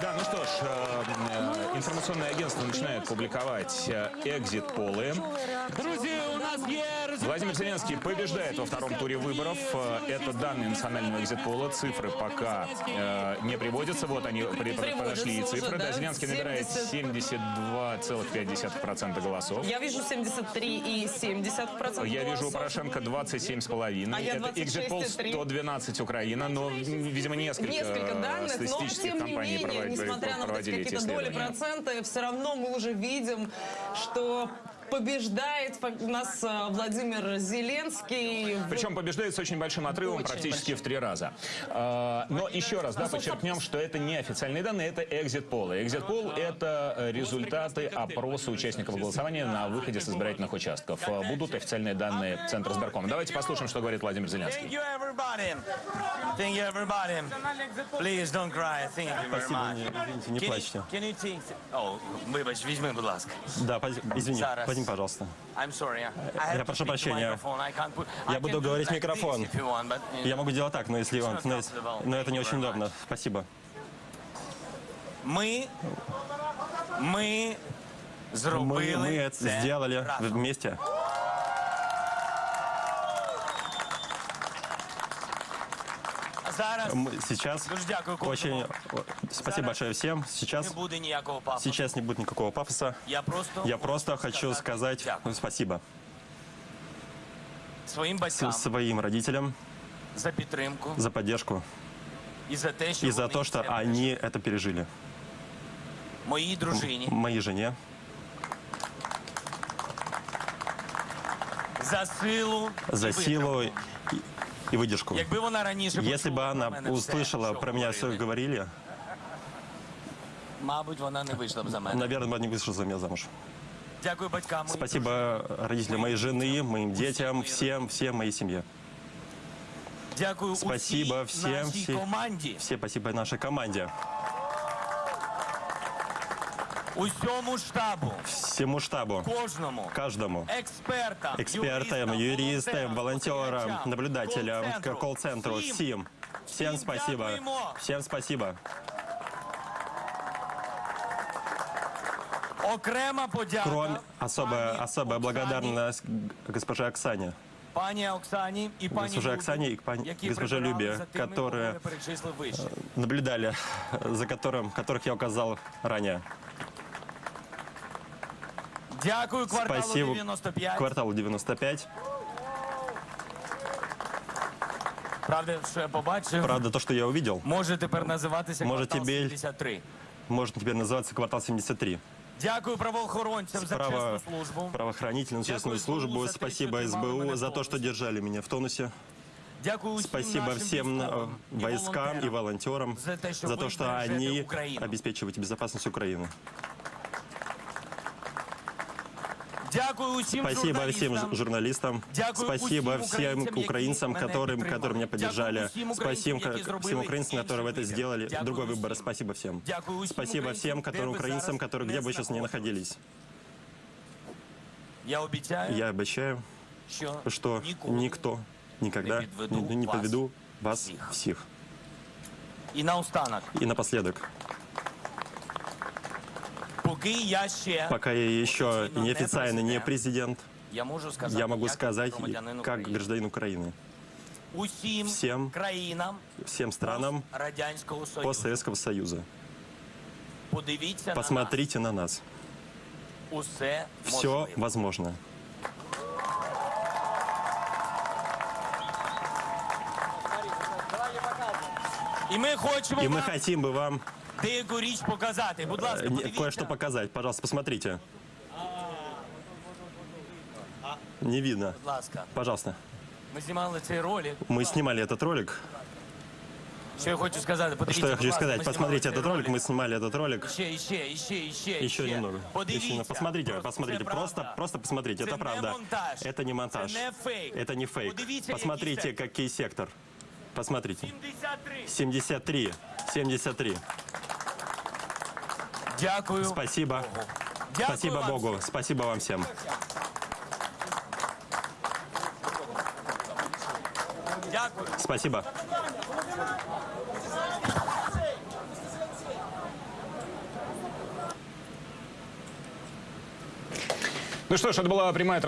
Да, ну что ж, э, э информационное агентство начинает публиковать э, экзит-полы. Друзья, у нас есть... Владимир Зеленский побеждает во втором туре выборов. Э, Это данные национального экзит-пола. Цифры пока э, не приводятся. Вот они подошли и цифры. уже, Да, да? Зеленский набирает 72,5% голосов. Я вижу 73,70%. Я вижу у. Порошенко 27,5. А я Это экзит-пол 26,3. 112 Украина, но, видимо, несколько, Несколько э, данных, но статистических тем не компаний менее, проводили, несмотря на проводили эти доли процента, все равно мы уже видим, что побеждает у нас э, Владимир Зеленский. Причем побеждает с очень большим отрывом, Очень практически в три раза. А, Но еще раз, да, собственно, подчеркнем, что это не официальные данные, это экзит-полы. Экзит-пол — это э, результаты опроса участников голосования на выходе с избирательных участков. А, Будут официальные данные Центра сберкома. Давайте послушаем, что говорит Владимир Зеленский. Thank you, everybody. Thank you, everybody. Please don't cry. Thank you very Спасибо, much. не, извините, не Can you- плачьте. Can you take... О, вибач, візьми, будь ласка. Да, извини, Зараз. Возьми, пожалуйста. Я прошу прощения. Я буду говорить в микрофон. Я могу делать так, но если вам, но, это не очень удобно. Спасибо. Ми Мы, зробили мы это сделали вместе. зараз Мы сейчас Дуже дякую кожному. очень... Спасибо Зараз большое всем. не Сейчас, буде ніякого пафосу. сейчас не будет никакого пафоса. Я просто, Я просто хочу сказать дякую. спасибо своїм с- батькам своим родителям за підтримку за поддержку і за те, що и за вони то, что це пережили. они это пережили. моїй дружині Моей жене за силу за і силу витримку. и, и выдержку. Якби вона раніше Если бы почула она про мене все, услышала що про меня все говорили, говорили, мабуть, вона не вийшла б за мене. наверное, бы не вышла за меня замуж. Дякую батькам. моїй Спасибо родителям моей жены, моим детям, моей всем, всем моей семье. дружині. Дякую Спасибо усій всем, нашій всі- команді, Все спасибо нашей команде, усьому штабу, всему штабу, кожному, каждому, експертам, экспертам, юристам, волонтерам, спостерігачам, наблюдателям, кол-центру, к- колл-центру, всім. всем. Всем Всім спасибо. дякуємо. Всем спасибо. Окрема подяка Кроме особая, пані особая Оксані, благодарность госпоже Оксане. пані Оксані і пані Госпоже Любі, Оксані і пані- які госпоже прибирали Любі, за тими, которые- кого ми перечислив вище. Наблюдали, за которым, которых я указал ранее. Дякую кварталу Спасибо 95. кварталу 95. Правда, що я побачив, Правда, то, что я увидел, може тепер називатися Може, квартал тебе- 73. может теперь называться квартал 73. Дякую правоохоронцям за Право, чесну службу. правоохранительную Дякую честную СБУ службу. за те, Спасибо що тримали мене СБУ в за то, что тонусі. держали меня в тонусе. Дякую усім Спасибо нашим всем э, військовим і войскам и волонтерам. волонтерам за те, що за ви то, что бережете они Україну. обеспечивают безопасность Украины. Дякую усім Спасибо всем журналістам. ж- журналистам. Дякую Спасибо усім всем українцям, украинцам, які мене которым, підтримали. которые меня поддержали. Дякую усім українцям, Спасибо які всем зробили украинцам, которые інший это вибір. сделали. Дякую Другой усім. выбор. Спасибо всем. Дякую усім Спасибо українцям, всем, де которым ви украинцам, зараз которые не где бы сейчас не знаходитесь. находились. Я обіцяю, Я обещаю, що, что ніколи. никто никогда не подведу не, не вас подведу вас всех. всех. І наостанок, И напоследок, поки я ще пока я еще Официально не неофициально не президент, президент, я можу сказати, я могу як сказать, громадянин как України. гражданин Украины, усім всем країнам всем странам Радянського Союзу. постсоветского Союза. Подивіться Посмотрите на нас. на нас. Усе Все можливо. возможно. І ми хочемо И мы вам хотим бы вам деяку річ показати. Будь ласка, э, не- подивіться. кое-что показать. Пожалуйста, посмотрите. Не видно. Будь ласка, Пожалуйста. ми знімали цей ролик. Мы снимали этот ролик. Що я хочу сказати? Подивіться, Что я будь хочу ласка, сказать? ми Посмотрите знімали этот цей ролик. Мы снимали этот ролик. Ще, і ще, і ще, і ще, і Еще ще. немного. Подивіться. Еще немного. Посмотрите, Просто посмотрите. це Просто, правда. просто посмотрите. Це Это не правда. монтаж. Это не монтаж. Це не фейк. Это не фейк. Подивіться, Посмотрите, який какой сектор. Посмотрите. 73. 73. 73. Дякую. Спасибо. Дякую Спасибо вам. Богу. Спасибо вам всем. Дякую. Спасибо. Ну что ж, это была прямая трансляция.